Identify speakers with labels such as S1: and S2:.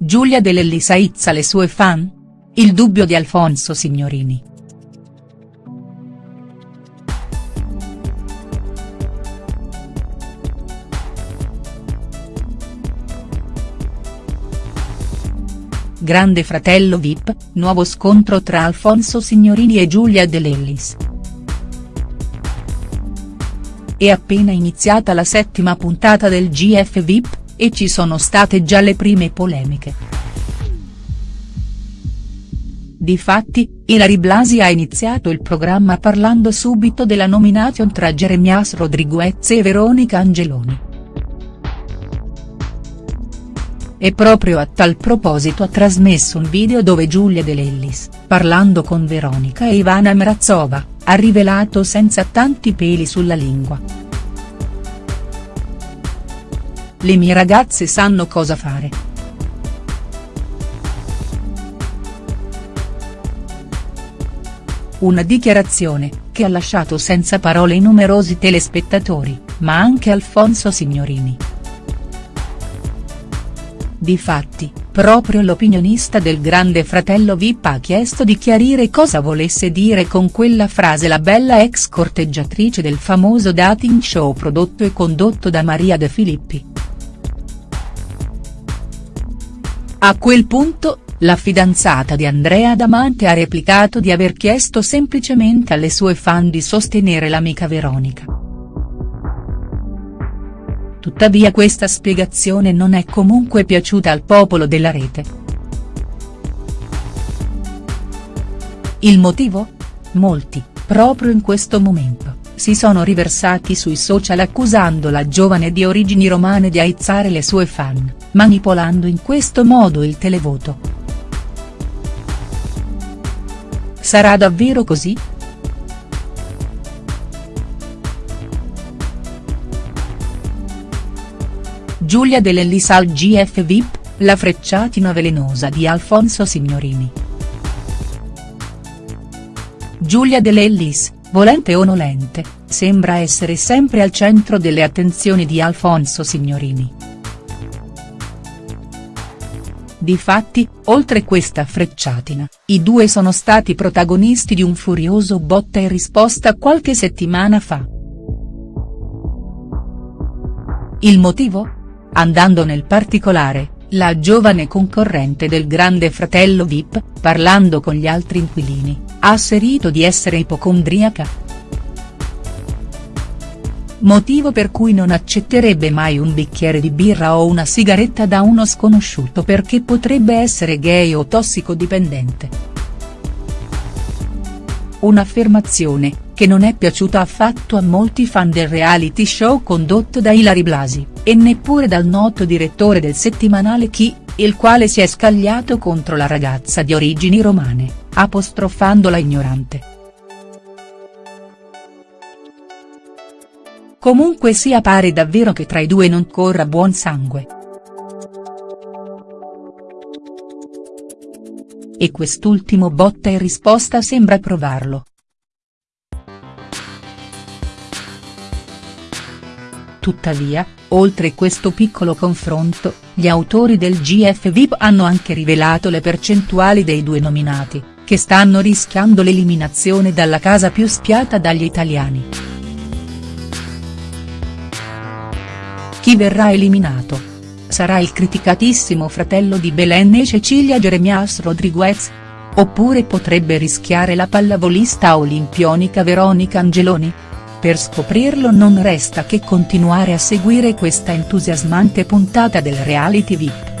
S1: Giulia Dell'Ellis aizza le sue fan? Il dubbio di Alfonso Signorini. Grande fratello Vip, nuovo scontro tra Alfonso Signorini e Giulia Dell'Ellis. È appena iniziata la settima puntata del GF Vip, e ci sono state già le prime polemiche. Difatti, Ilari Blasi ha iniziato il programma parlando subito della nomination tra Jeremias Rodriguez e Veronica Angeloni. E proprio a tal proposito ha trasmesso un video dove Giulia Dell'Ellis, parlando con Veronica e Ivana Mrazova, ha rivelato senza tanti peli sulla lingua. Le mie ragazze sanno cosa fare. Una dichiarazione, che ha lasciato senza parole i numerosi telespettatori, ma anche Alfonso Signorini. Difatti, proprio l'opinionista del grande fratello Vip ha chiesto di chiarire cosa volesse dire con quella frase la bella ex corteggiatrice del famoso dating show prodotto e condotto da Maria De Filippi. A quel punto, la fidanzata di Andrea Damante ha replicato di aver chiesto semplicemente alle sue fan di sostenere l'amica Veronica. Tuttavia questa spiegazione non è comunque piaciuta al popolo della rete. Il motivo? Molti, proprio in questo momento, si sono riversati sui social accusando la giovane di origini romane di aizzare le sue fan, manipolando in questo modo il televoto. Sarà davvero così?. Giulia Dell'Ellis al GF Vip, la frecciatina velenosa di Alfonso Signorini. Giulia Dell'Ellis, volente o nolente, sembra essere sempre al centro delle attenzioni di Alfonso Signorini. Difatti, oltre questa frecciatina, i due sono stati protagonisti di un furioso botta e risposta qualche settimana fa. Il motivo? Andando nel particolare, la giovane concorrente del grande fratello Vip, parlando con gli altri inquilini, ha asserito di essere ipocondriaca. Motivo per cui non accetterebbe mai un bicchiere di birra o una sigaretta da uno sconosciuto perché potrebbe essere gay o tossicodipendente. Un'affermazione, che non è piaciuta affatto a molti fan del reality show condotto da Ilari Blasi, e neppure dal noto direttore del settimanale Chi, il quale si è scagliato contro la ragazza di origini romane, apostrofandola ignorante. Comunque sia pare davvero che tra i due non corra buon sangue. E quest'ultimo botta e risposta sembra provarlo. Tuttavia, oltre questo piccolo confronto, gli autori del GF VIP hanno anche rivelato le percentuali dei due nominati, che stanno rischiando l'eliminazione dalla casa più spiata dagli italiani. Chi verrà eliminato? Sarà il criticatissimo fratello di Belen e Cecilia Jeremias Rodriguez? Oppure potrebbe rischiare la pallavolista olimpionica Veronica Angeloni?. Per scoprirlo non resta che continuare a seguire questa entusiasmante puntata del reality VIP.